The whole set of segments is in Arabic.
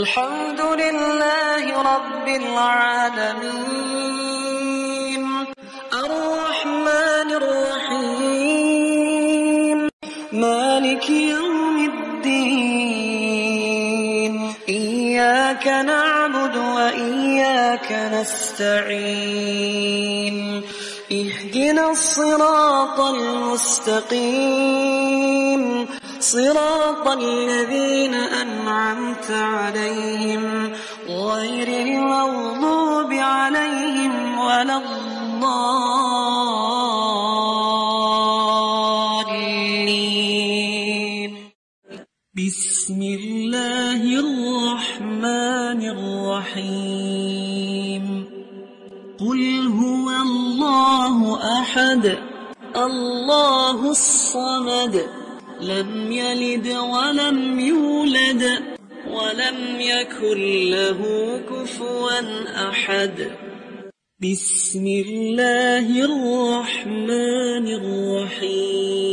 الحمد لله رب العالمين. الرحمن الرحيم. مالك يوم الدين. إياك نعبد وإياك نستعين. اهدنا الصراط المستقيم. صراط الذين أنعمت عليهم غير المغضوب عليهم ولا الضالين. بسم الله الرحمن الرحيم. قل هو الله أحد الله الصمد. لم يلد ولم يولد ولم يكن له كفوا أحد. بسم الله الرحمن الرحيم.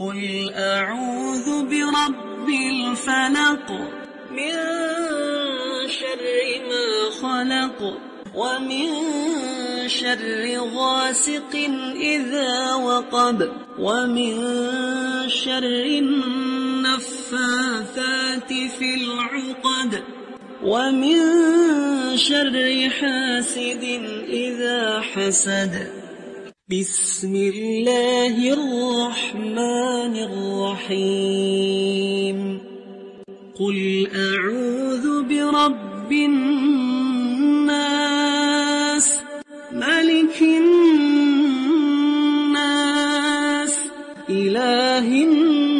قل أعوذ برب الفلق من شر ما خلق ومن شر غاسق إذا وقب ومن شر النفاثات في العقد ومن شر حاسد إذا حسد. بسم الله الرحمن الرحيم. قل أعوذ برب الناس ملك الناس إله الناس.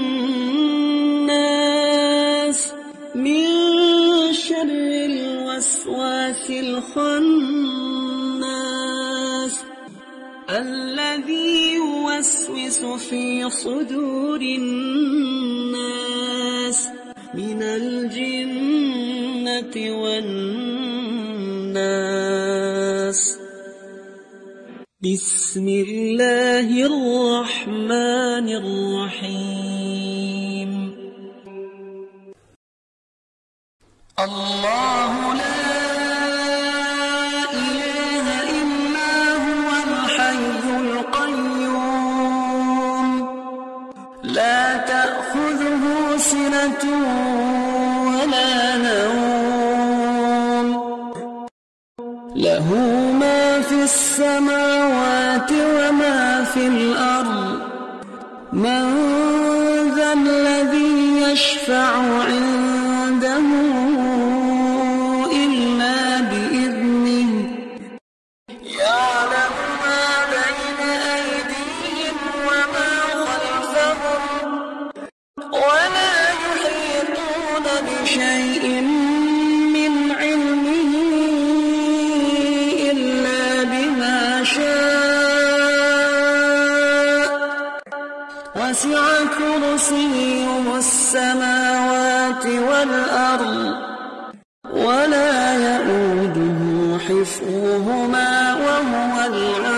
من شر الوسواس الخناس الذي يوسوس في صدور الناس. من الجنة والناس. بسم الله الرحمن الرحيم. الله لا إله إلا هو الحي القيوم. لا تأخذه سنة ولا نوم. له السماوات وما في الأرض من ذا الذي يشفع عنده كرسيه السماوات والأرض ولا يؤوده حفظهما وهو العلي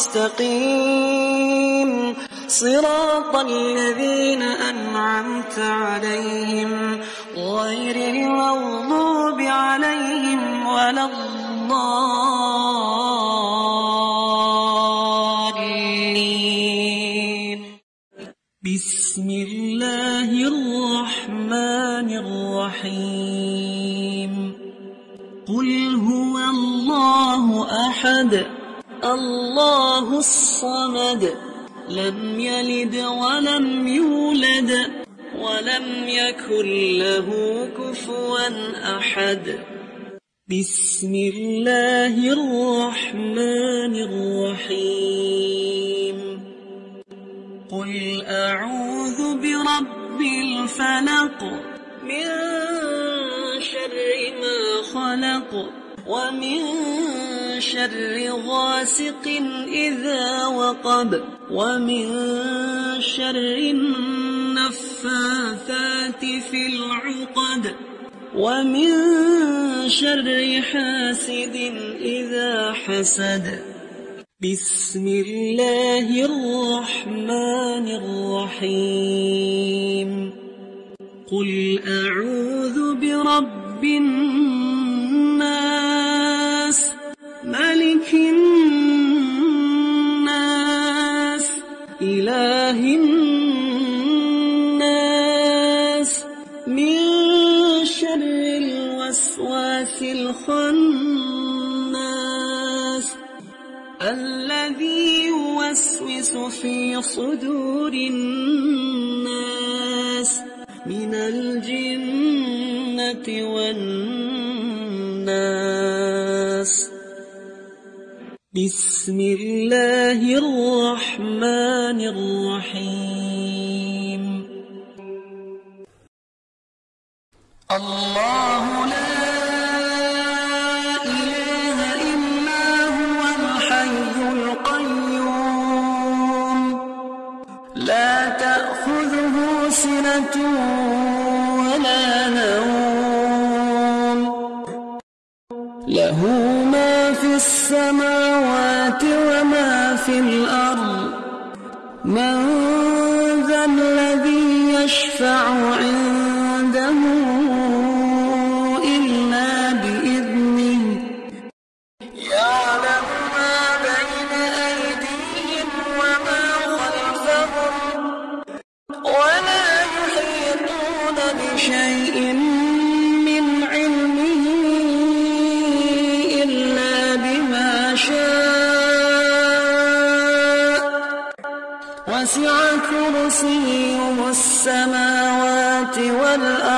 المستقيم صراط الذين أنعمت عليهم لم يلد ولم يولد ولم يكن له كفوا أحد. بسم الله الرحمن الرحيم. قل أعوذ برب الفلق من شر ما خلق. ومن شر غاسق إذا وقب ومن شر النفاثات في العقد ومن شر حاسد إذا حسد. بسم الله الرحمن الرحيم. قل أعوذ برب الناس ملك الناس إله الناس. من شر الوسواس الخناس. الذي يوسوس في صدور الناس. من الجنة والناس. بسم الله الرحمن الرحيم الله لا إله إلا هو الحي القيوم لا تأخذه سنة ولا نوم له ما في السماوات في الأرض. من ذا الذي يشفع عنده إلا بإذنه. يعلم ما بين أيديهم وما خلفهم ولا يحيطون بشيء السماوات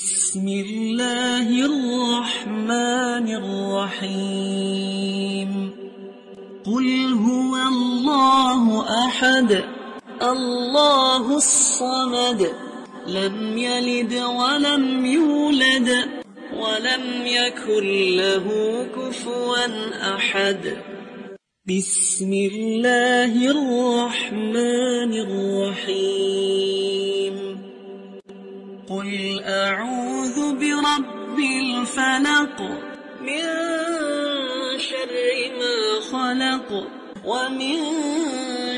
بسم الله الرحمن الرحيم. قل هو الله أحد. الله الصمد. لم يلد ولم يولد. ولم يكن له كفوا أحد. بسم الله الرحمن الرحيم. قل أعوذ برب الفلق من شر ما خلق ومن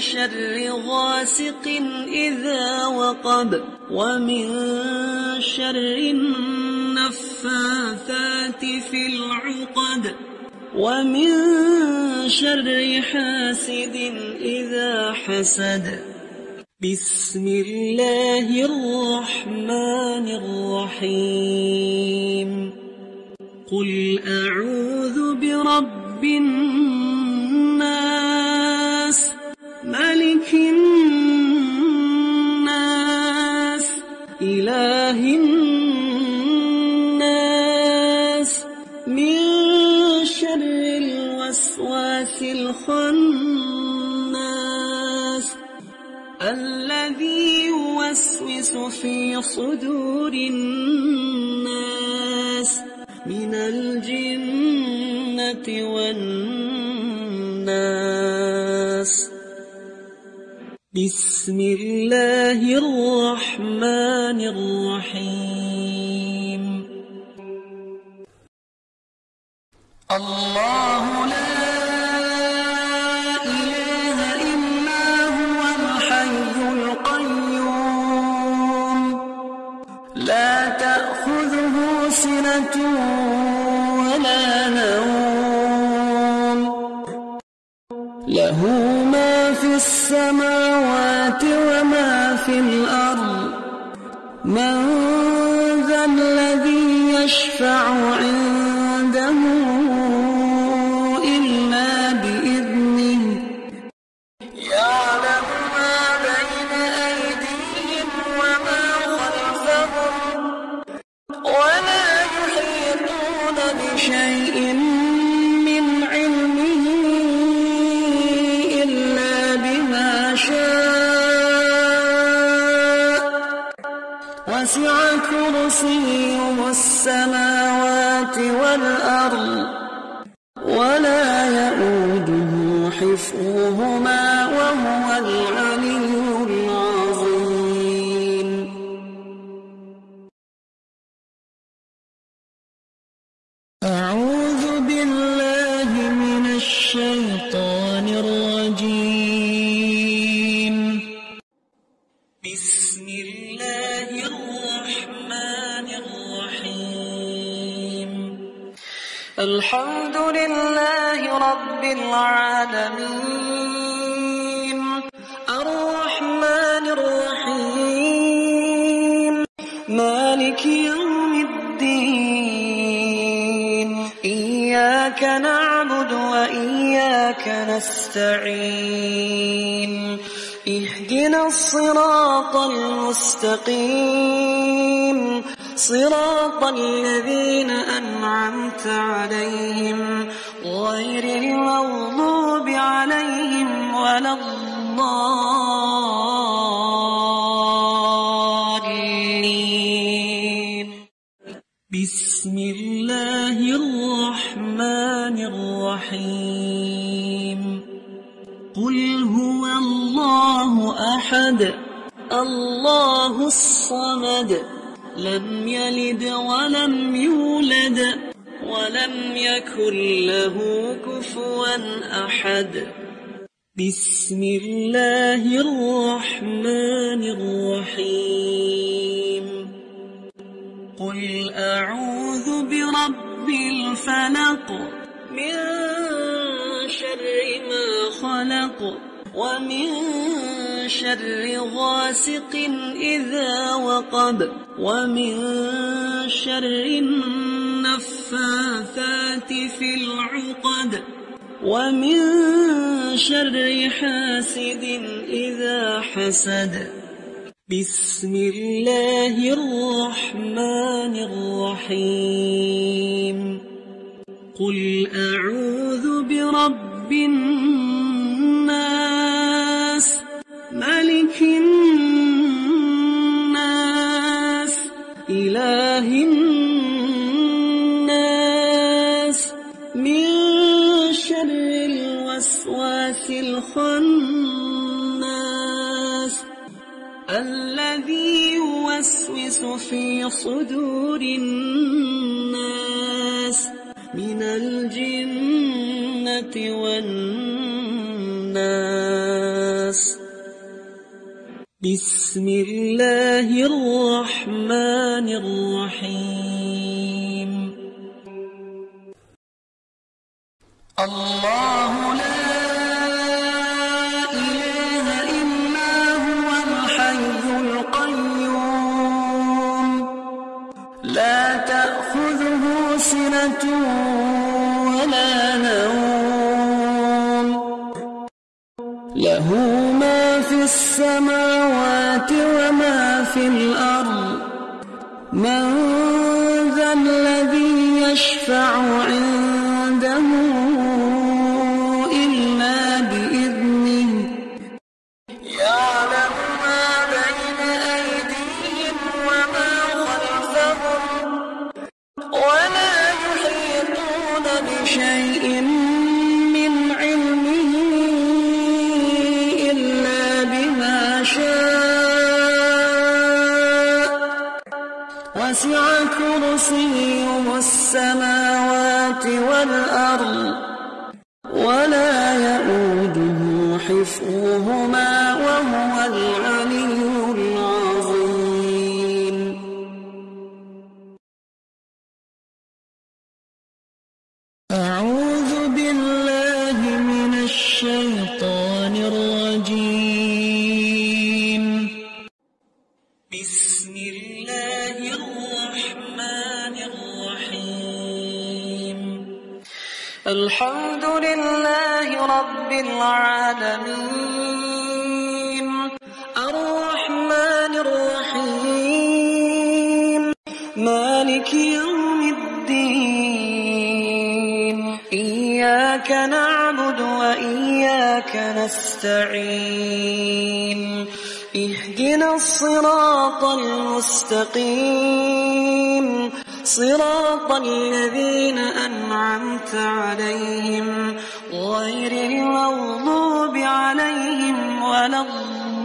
شر غاسق إذا وقب ومن شر النفاثات في العقد ومن شر حاسد إذا حسد بسم الله الرحمن الرحيم. قل أعوذ برب الناس ملك الناس إله الناس. من شر الوسواس الخناس في صدور الناس من الجنة والناس. بسم الله الرحمن الرحيم. الله لا له ما في السماوات وما في الأرض. من ذا الذي يشفع عنده بسم الله الرحمن الرحيم. قل هو الله أحد الله الصمد. لم يلد ولم يولد ولم يكن له كفوا أحد. بسم الله الرحمن الرحيم. قل أعوذ برب الفلق من شر ما خلق ومن شر غاسق إذا وقب ومن شر النفاثات في العقد ومن شر حاسد إذا حسد بسم الله الرحمن الرحيم. قل أعوذ برب الناس ملك الناس إله الناس. من شر الوسواس الخناس يوسوس في صدور الناس من الجنة والناس. بسم الله الرحمن الرحيم. الله لا سنة ولا نوم. له ما في السماوات وما في الأرض. من ذا الذي يشفع عنده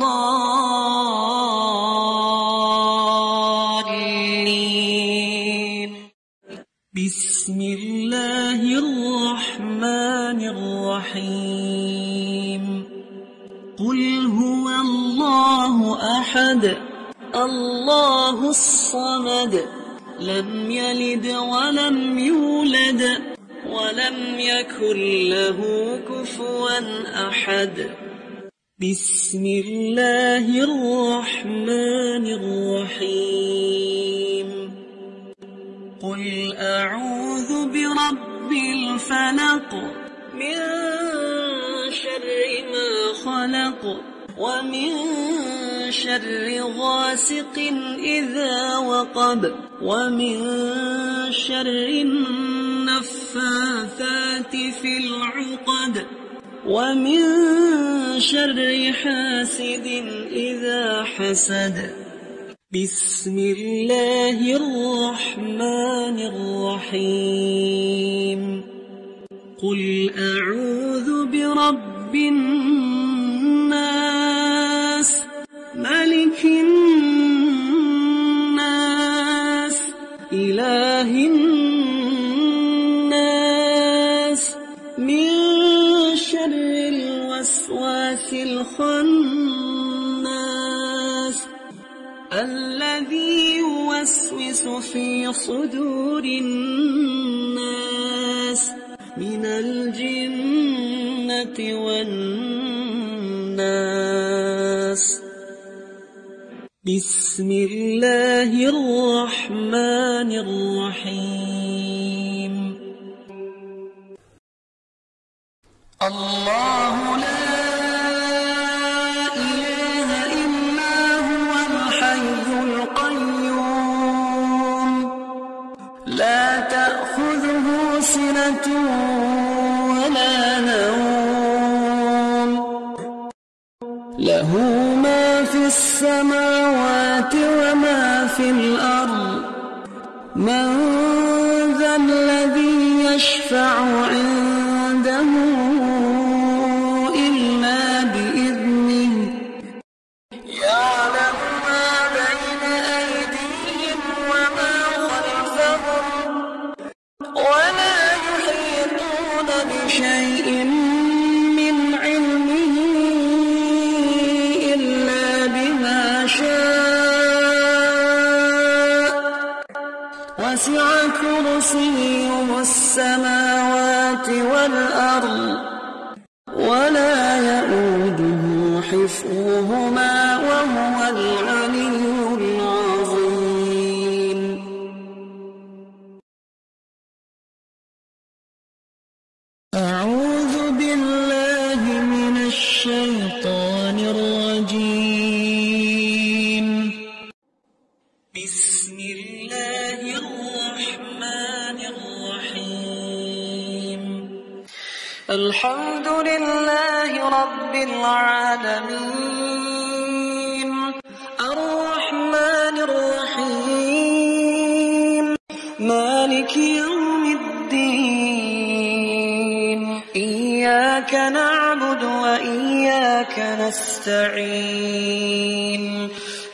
الضالين. بسم الله الرحمن الرحيم. قل هو الله أحد الله الصمد. لم يلد ولم يولد ولم يكن له كفوا أحد. بسم الله الرحمن الرحيم. قل أعوذ برب الفلق من شر ما خلق ومن شر غاسق إذا وقب ومن شر النفاثات في العقد ومن شر حاسد إذا حسد. بسم الله الرحمن الرحيم. قل أعوذ برب الناس ملك الناس إله الناس الخناس الذي يوسوس في صدور الناس من الجنة والناس. بسم الله الرحمن الرحيم. الله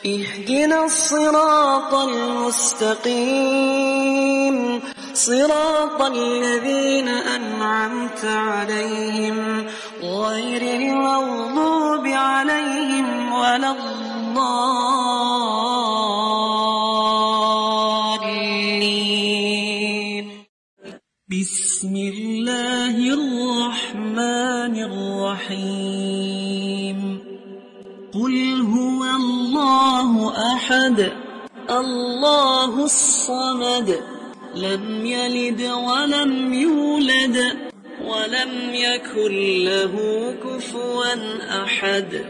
اهدنا الصراط المستقيم. صراط الذين أنعمت عليهم غير المغضوب عليهم ولا الضالين. بسم الله الرحمن الرحيم. أحد. الله الصمد. لم يلد ولم يولد ولم يكن له كفوا أحد.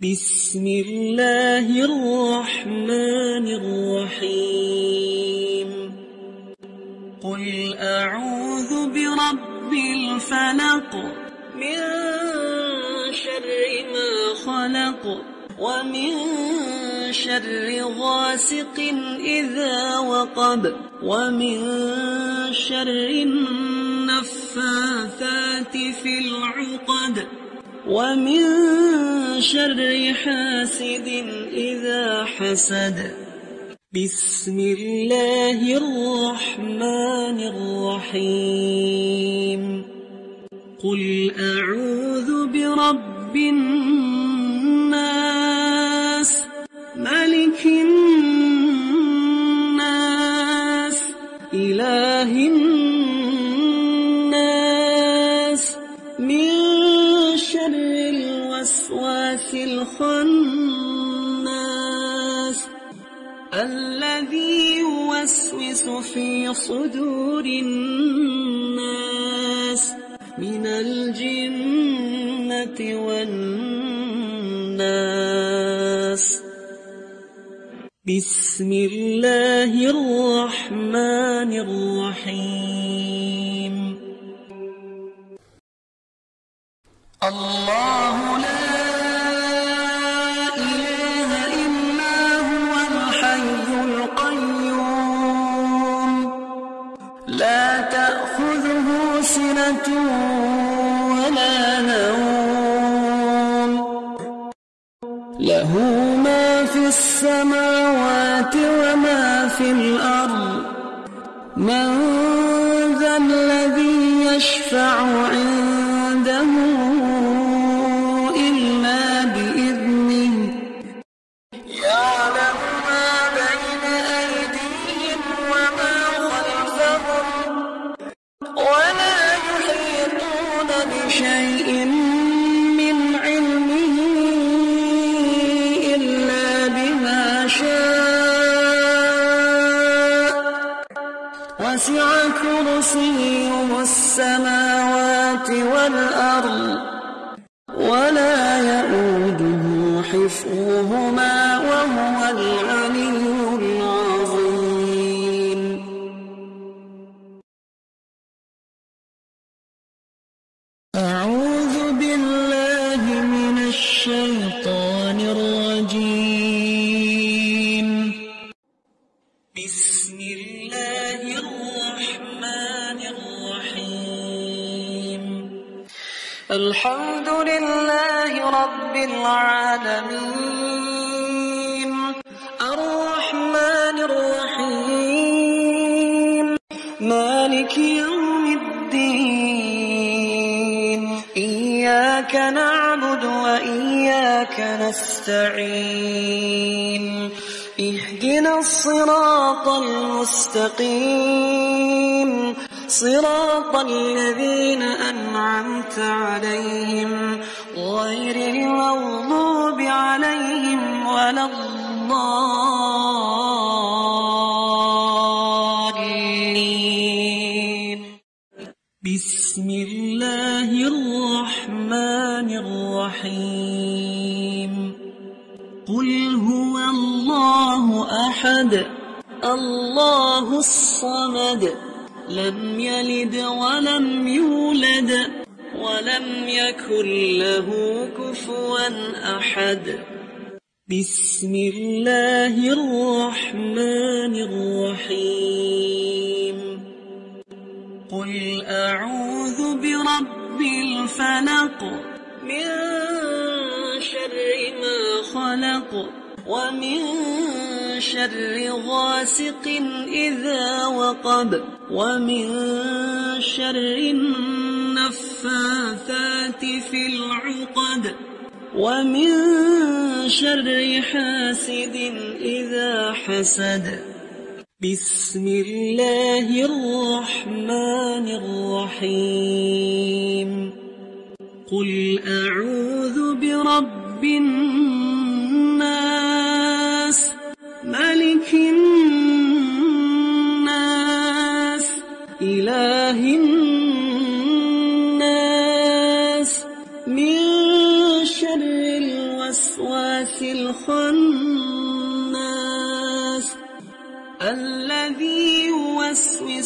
بسم الله الرحمن الرحيم. قل أعوذ برب الفلق. من شر ما خلق. ومن شر غاسق إذا وقب ومن شر النفاثات في العقد ومن شر حاسد إذا حسد. بسم الله الرحمن الرحيم. قل أعوذ برب الناس ملك الناس إله الناس. من شر الوسواس الخناس الذي يوسوس في صدور الناس. من الجنة والناس. بسم الله الرحمن الرحيم. مالك يوم الدين. إياك نعبد وإياك نستعين. اهدنا الصراط المستقيم. صراط الذين أنعمت عليهم. غير المغضوب عليهم ولا الضالين. بسم الله الرحمن الرحيم. قل هو الله أحد. الله الصمد. لم يلد ولم يولد. ولم يكن له كفوا أحد. بسم الله الرحمن الرحيم. قل أعوذ برب الفلق من شر ما خلق ومن شر غاسق إذا وقب ومن شر النفاثات في العقد ومن شر حاسد إذا حسد بسم الله الرحمن الرحيم. قل أعوذ برب الناس ملك الناس إله الناس. من شر الوسواس الخناس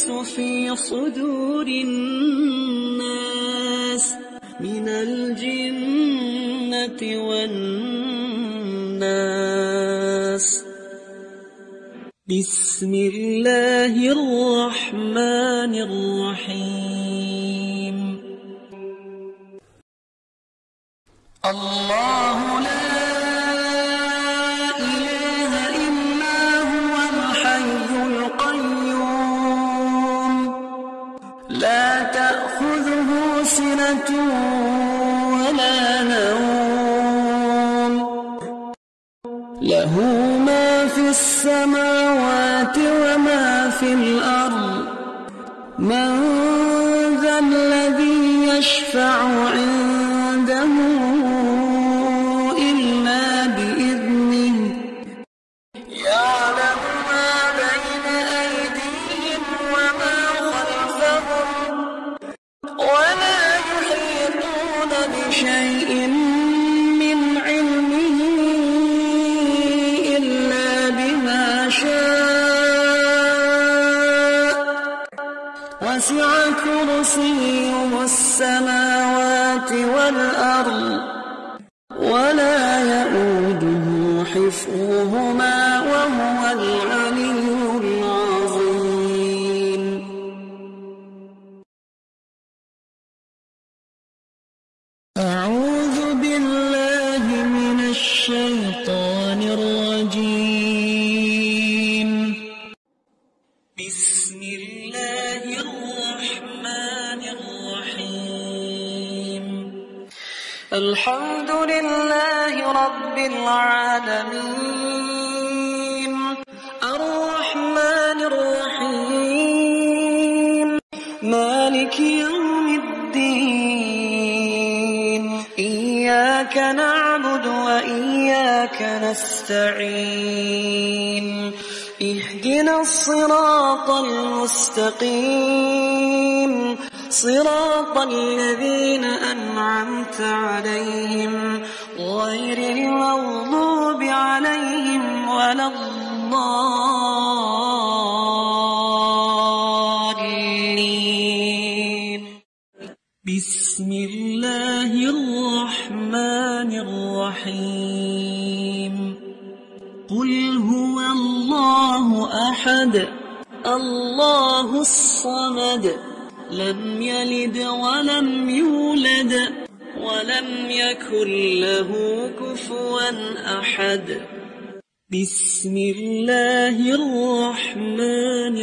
يوسوس في صدور الناس من الجنة والناس. بسم الله الرحمن الرحيم. بسم الله الرحمن الرحيم. الحمد لله رب العالمين. الرحمن الرحيم. مالك يوم الدين. إياك نعبد وإياك نستعين. اهدنا الصراط المستقيم. صراط الذين أنعمت عليهم. غير المغضوب عليهم ولا الضالين. بسم الله الرحمن الرحيم. الله الصمد. لم يلد ولم يولد ولم يكن له كفوا أحد. بسم الله الرحمن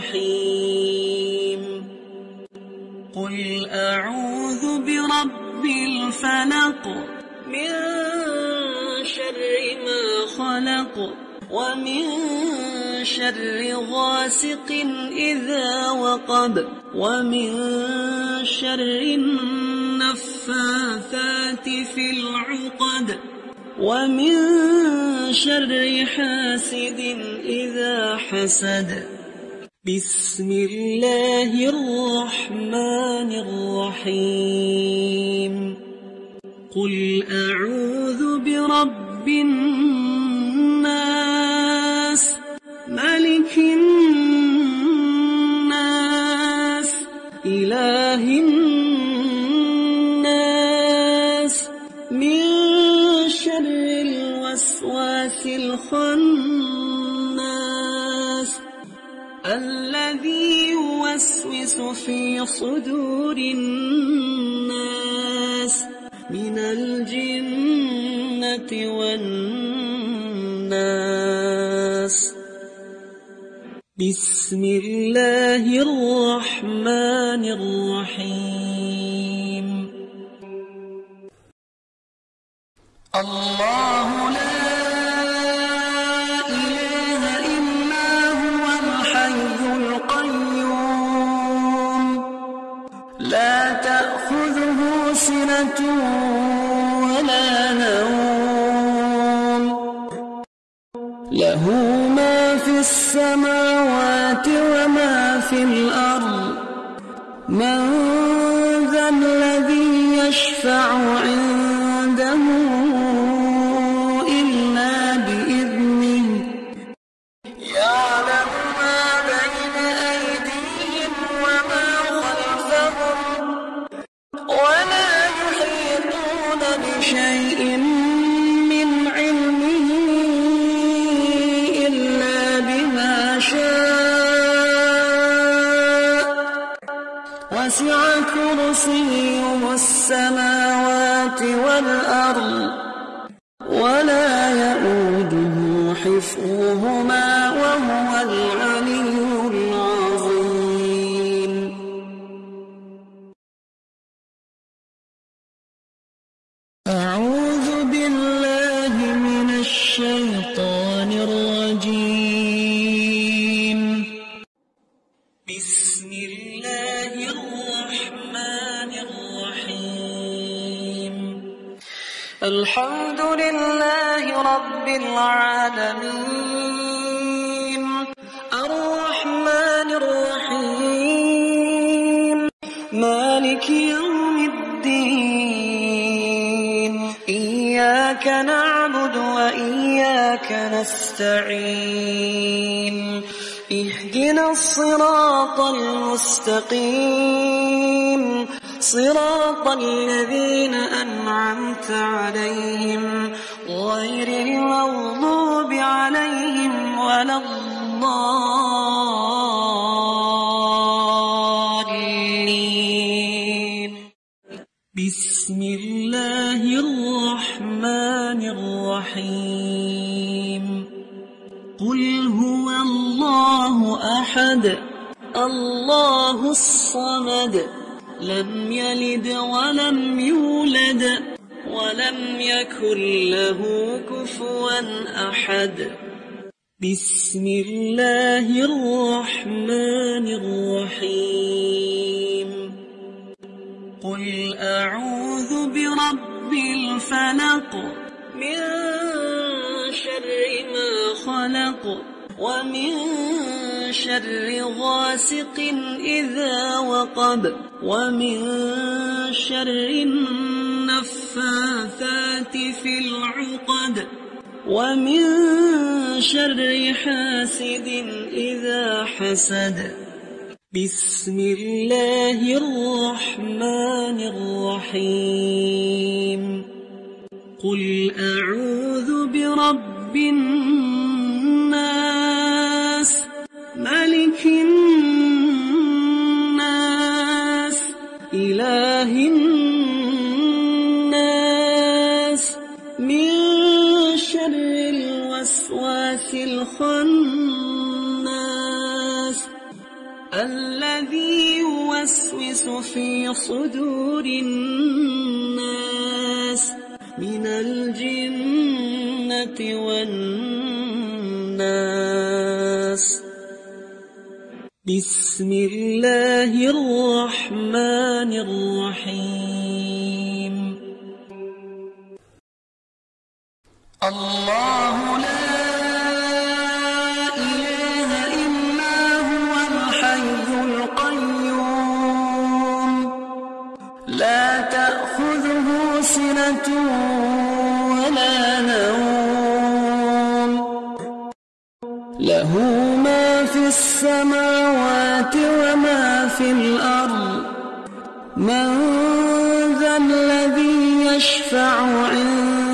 الرحيم. قل أعوذ برب الفلق من شر ما خلق. ومن شر غاسق إذا وقب ومن شر النفاثات في العقد ومن شر حاسد إذا حسد. بسم الله الرحمن الرحيم. قل أعوذ برب الناس ملك الناس إله الناس. من شر الوسواس الخناس الذي يوسوس في صدور الناس. بسم الله الرحمن الرحيم. الحمد لله رب العالمين. الرحمن الرحيم. مالك يوم الدين. إياك نعبد وإياك نستعين. اهدنا الصراط المستقيم. صراط الذين أنعمت عليهم غير المغضوب عليهم ولا الضالين. بسم الله الرحمن الرحيم. قل هو الله أحد. الله الصمد. لم يلد ولم يولد. ولم يكن له كفوا أحد بسم الله الرحمن الرحيم قل أعوذ برب الفلق من شر ما خلق ومن شر غاسق إذا وقب ومن شر النفاثات في العقد ومن شر حاسد إذا حسد. بسم الله الرحمن الرحيم. قل أعوذ برب الناس ملك الناس إله الناس. من شر الوسواس الخناس الذي يوسوس في صدور الناس. من الجنة والناس. بسم الله الرحمن الرحيم. الله لا إله إلا هو الحي القيوم. لا تأخذه سنة ولا نوم. له السماوات وما في الأرض. من ذا الذي يشفع عنده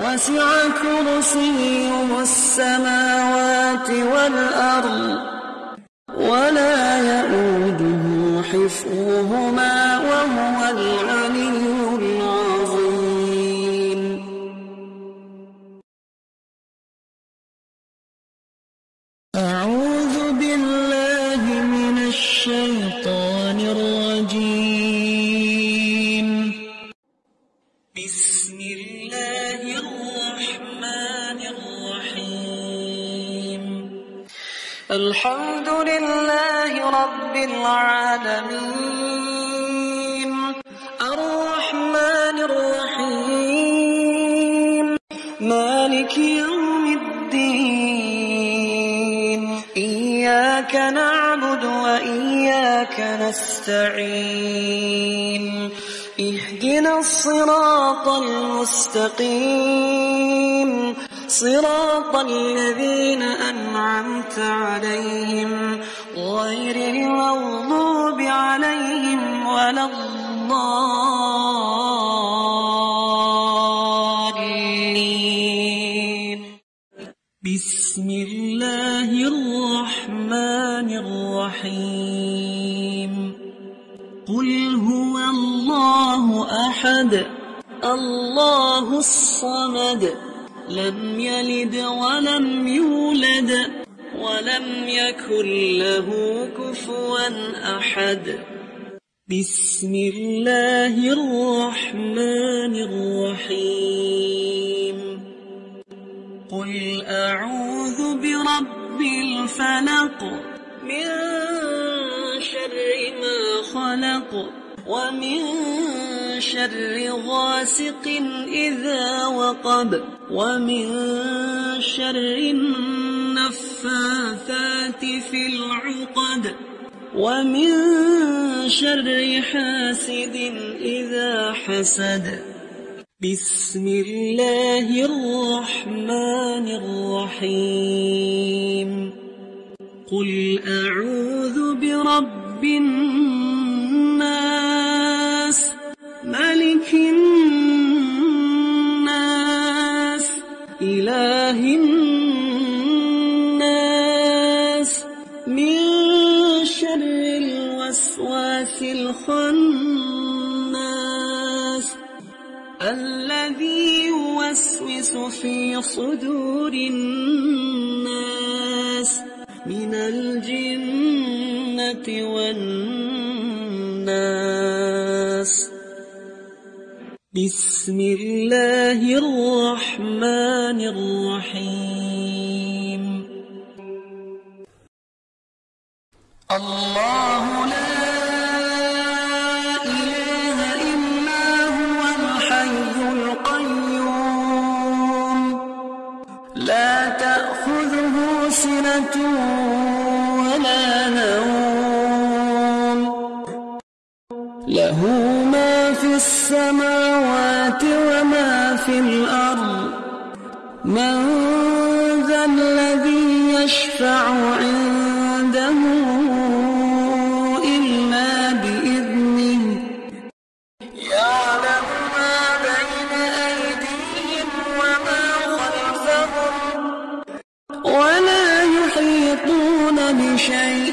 وسع كرسيه السماوات والأرض ولا يؤوده حفظهما وهو العلي نستعين اهدنا الصراط المستقيم. صراط الذين أنعمت عليهم غير المغضوب عليهم ولا الضالين. الصمد. لم يلد ولم يولد ولم يكن له كفوا أحد. بسم الله الرحمن الرحيم. قل أعوذ برب الفلق من شر ما خلق. ومن شر غاسق إذا وقب ومن شر النفاثات في العقد ومن شر حاسد إذا حسد. بسم الله الرحمن الرحيم. قل أعوذ برب الناس ملك الناس إله الناس. من شر الوسواس الخناس الذي يوسوس في صدور الناس. من الجنة والناس. بسم الله الرحمن الرحيم. الله لا إله إلا هو الحي القيوم. لا تأخذه سنة ولا نوم. له ما في السماوات في الأرض. من ذا الذي يشفع عنده إلا بإذنه. يعلم ما بين أيديهم وما خلفهم. ولا يحيطون بشيء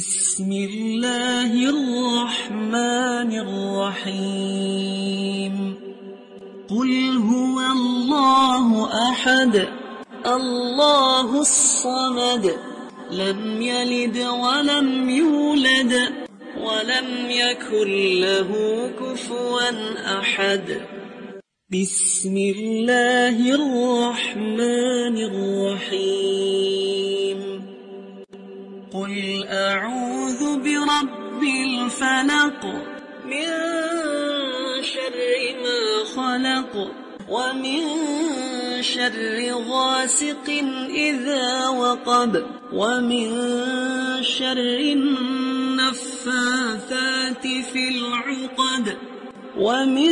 بسم الله الرحمن الرحيم. قل هو الله أحد الله الصمد. لم يلد ولم يولد ولم يكن له كفوا أحد. بسم الله الرحمن الرحيم. قل أعوذ برب الفلق من شر ما خلق ومن شر غاسق إذا وقب ومن شر النفاثات في العقد ومن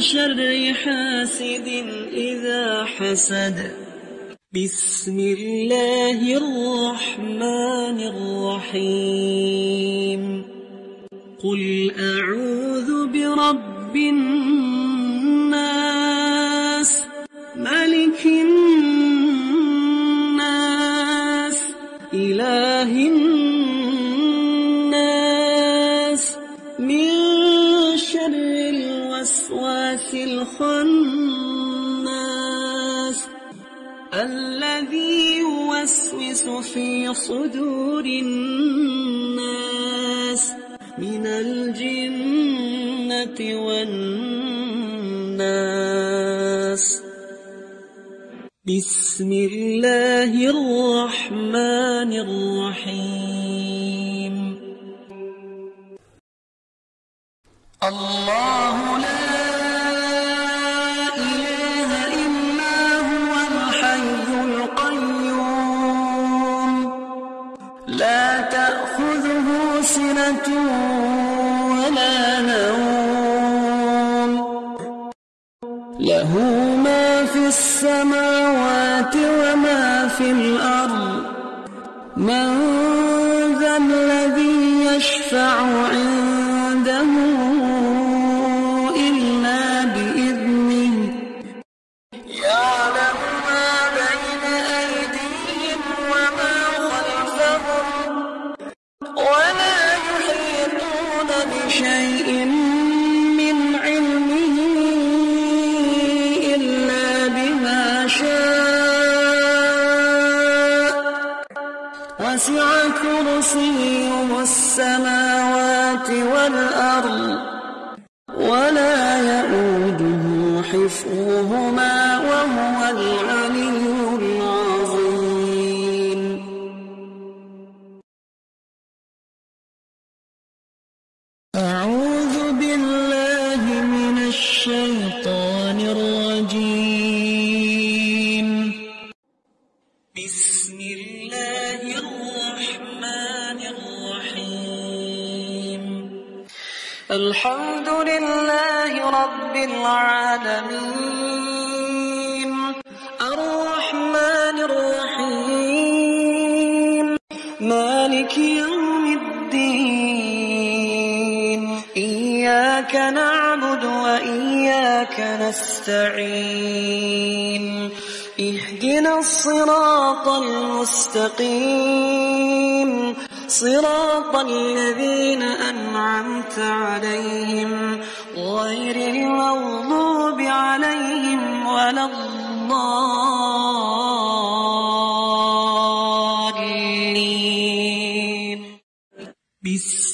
شر حاسد إذا حسد بسم الله الرحمن الرحيم. قل أعوذ برب الناس ملك الناس إله الناس. من شر الوسواس الخناس في صدور الناس من الجنة والناس. بسم الله الرحمن الرحيم. الله لا ولا نوم. له ما في السماوات وما في الأرض. من ذا الذي يشفع عنده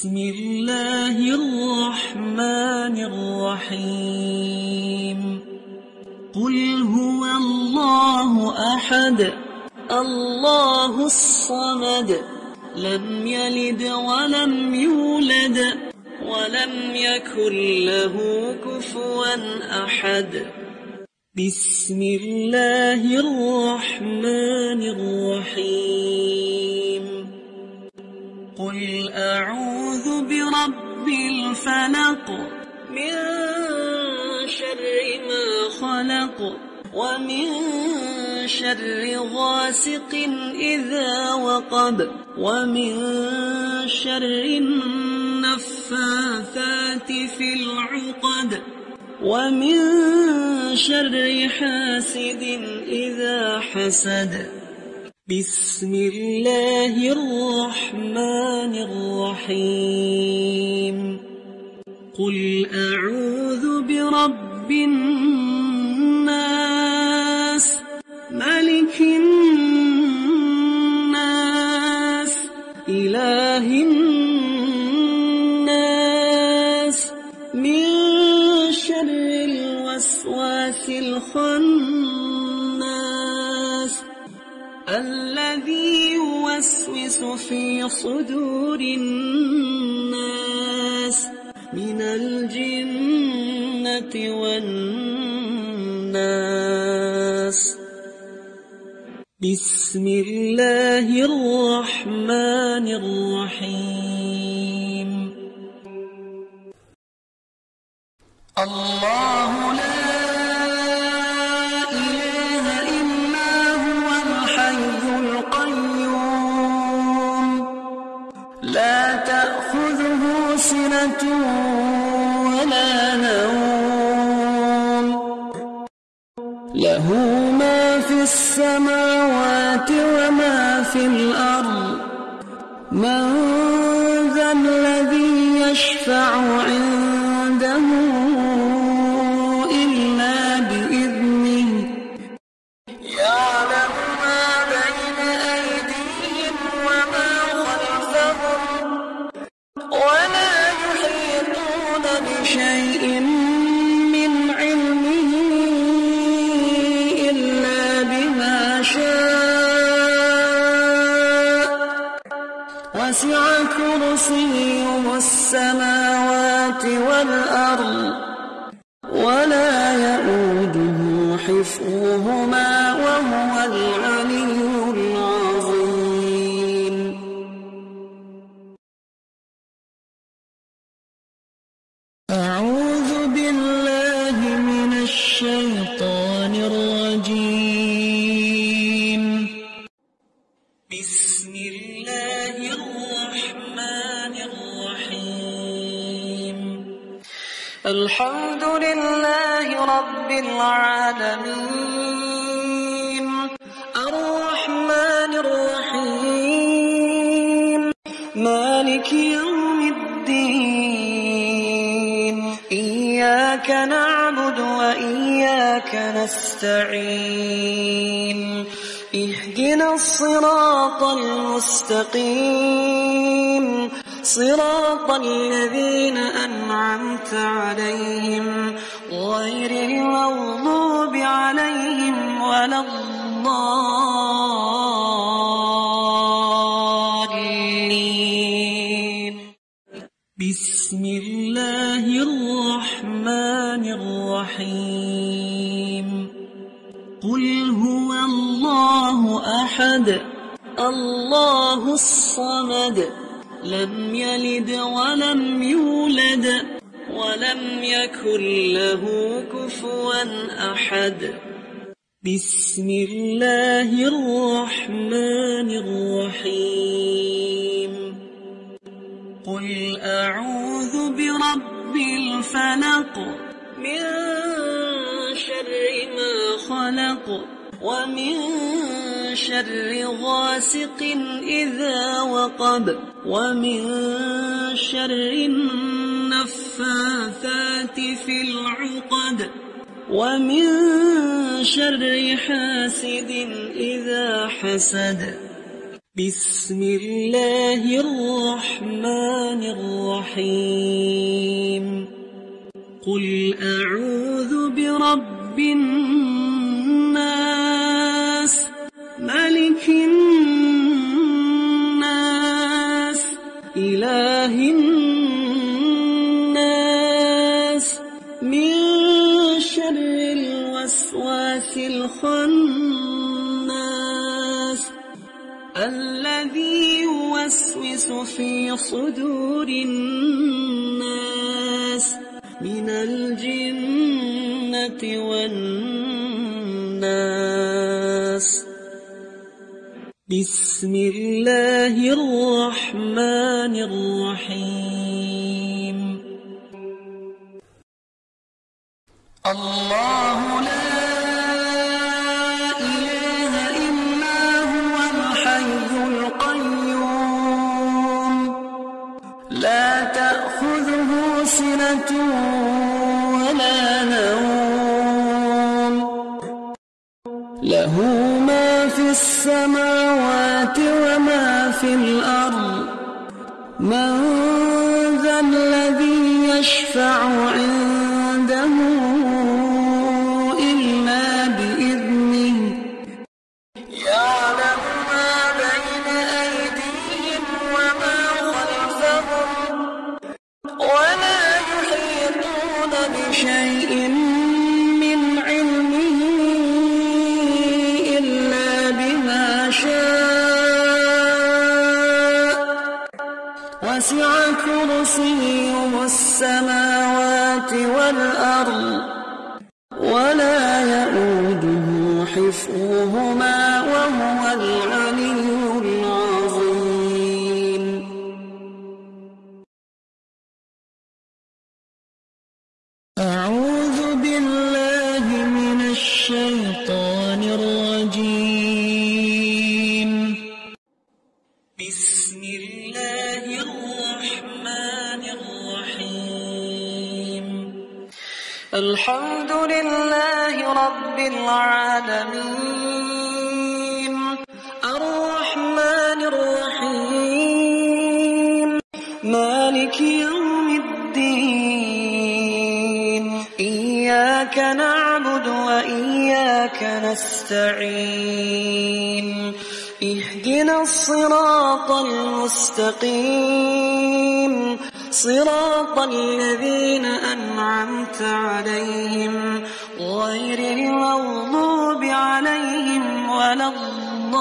بسم الله الرحمن الرحيم. قل هو الله أحد. الله الصمد. لم يلد ولم يولد. ولم يكن له كفوا أحد. بسم الله الرحمن الرحيم. قل أعوذ برب الفلق من شر ما خلق ومن شر غاسق إذا وقب ومن شر النفاثات في العقد ومن شر حاسد إذا حسد بسم الله الرحمن الرحيم. قل أعوذ برب الناس ملك الناس إله الناس. من شر الوسواس الخناس يوسوس في صدور الناس من الجنة والناس. بسم الله الرحمن الرحيم. الله لا لا تأخذه سنة ولا نوم. له ما في السماوات وما في الأرض. من ذا الذي يشفع عنده بسم الله الرحمن الرحيم. قل هو الله أحد الله الصمد لم يلد ولم يولد ولم يكن له كفوا أحد. بسم الله الرحمن الرحيم. قل أعوذ برب الفلق من شر ما خلق ومن شر غاسق إذا وقب ومن شر النفاثات في العقد ومن شر حاسد إذا حسد بسم الله الرحمن الرحيم. قل أعوذ برب الناس ملك الناس إله الناس. من شر الوسواس الخناس يوسوس في صدور الناس من الجنة والناس. بسم الله الرحمن الرحيم. الله نستعين اهدنا الصراط المستقيم. صراط الذين أنعمت عليهم. غير المغضوب عليهم ولا الضالين.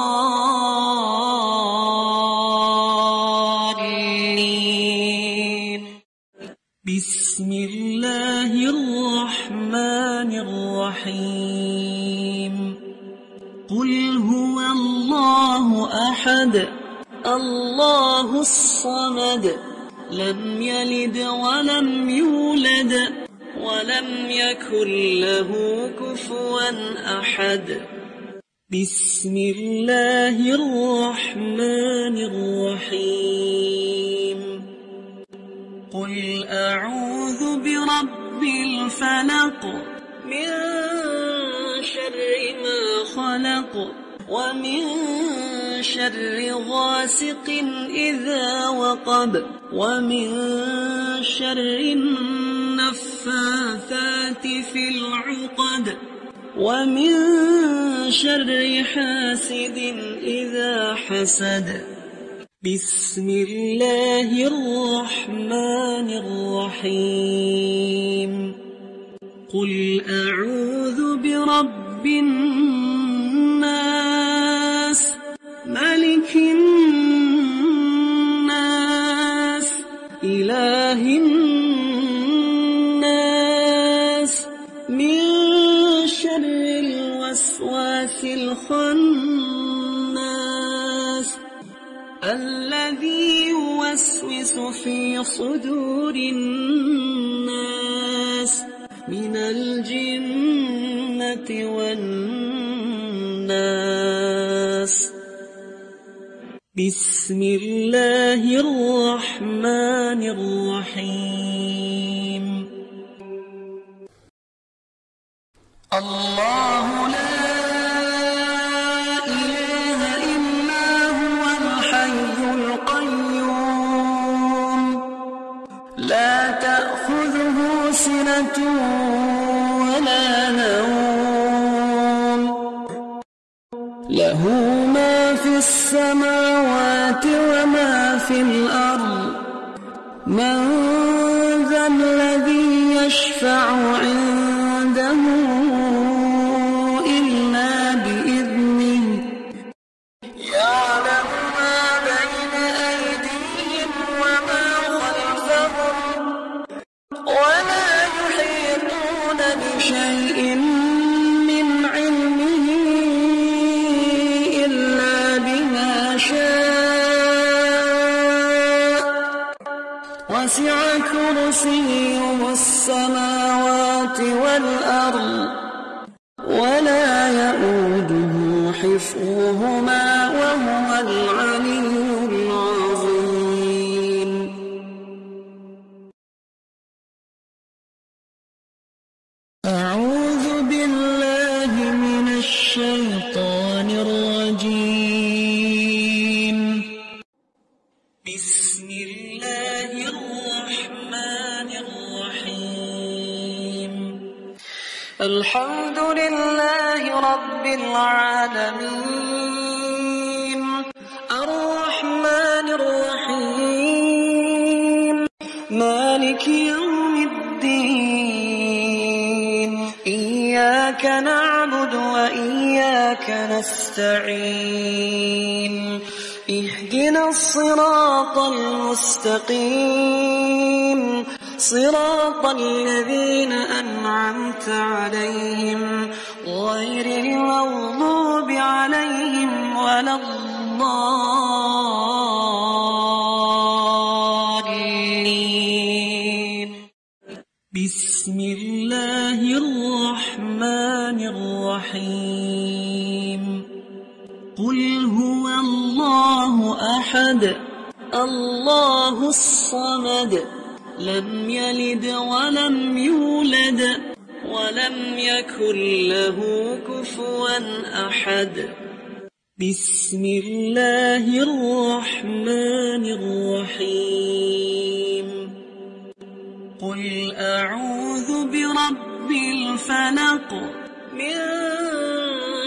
بسم الله الرحمن الرحيم. أحد. الله الصمد. لم يلد ولم يولد ولم يكن له كفوا أحد. بسم الله الرحمن الرحيم. قل أعوذ برب الفلق. من شر ما خلق. ومن شر غاسق إذا وقب ومن شر النفاثات في العقد ومن شر حاسد إذا حسد. بسم الله الرحمن الرحيم. قل أعوذ برب الناس ملك الناس إله الناس. من شر الوسواس الخناس الذي يوسوس في صدور الناس. بسم الله الرحمن الرحيم. مالك يوم الدين. إياك نعبد وإياك نستعين. اهدنا الصراط المستقيم. صراط الذين أنعمت عليهم غير المغضوب عليهم ولا الضالين. بسم الله الرحمن الرحيم. قل هو الله أحد. الله الصمد. لم يلد ولم يولد. ولم يكن له كفوا أحد. بسم الله الرحمن الرحيم. قل أعوذ برب الفلق من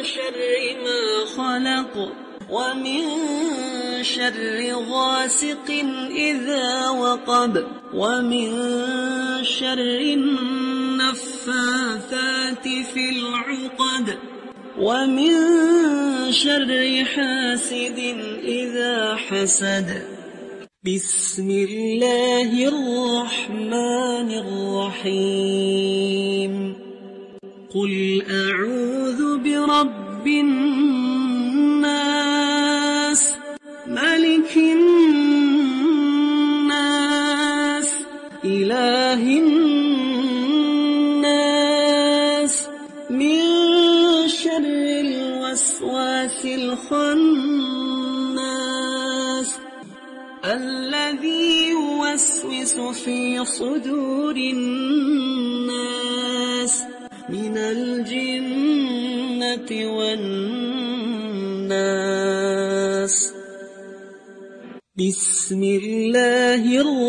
شر ما خلق ومن شر غاسق إذا وقب ومن شر النفاثات في العقد ومن شر حاسد إذا حسد بسم الله الرحمن الرحيم. قل أعوذ برب الناس ملك الناس إله الناس. من شر الوسواس الخناس في صدور الناس من الجنة والناس. بسم الله الرحمن